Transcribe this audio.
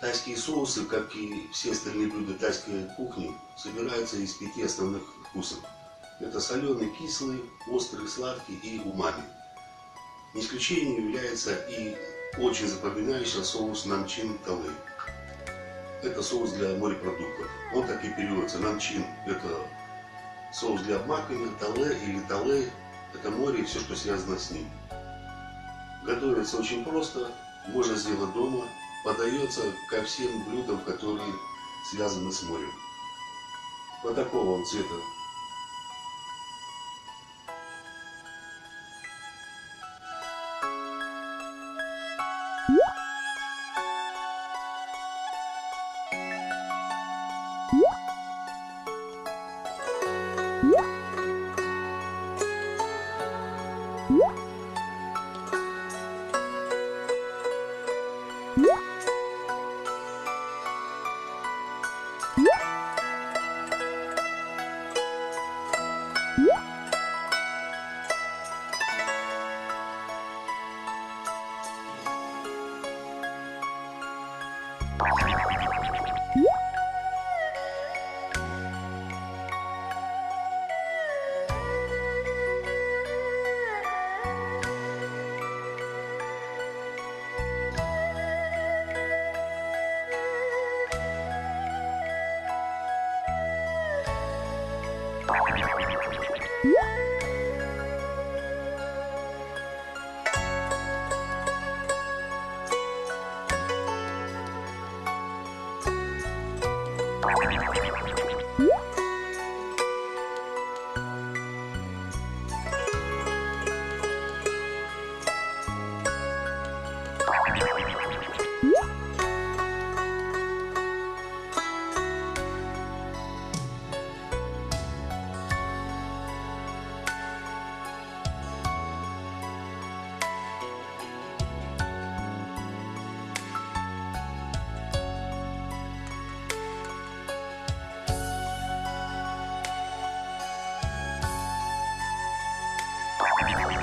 Тайские соусы, как и все остальные блюда тайской кухни, собираются из пяти основных вкусов. Это соленый, кислый, острый, сладкий и умами. Не исключением является и очень запоминающийся соус намчин талей. Это соус для морепродуктов. Он так и переводится. Намчин – это соус для обмакивания, тале или талей – это море и все, что связано с ним. Готовится очень просто, можно сделать дома подается ко всем блюдам, которые связаны с морем. Вот такого он цвета. What? you Bye.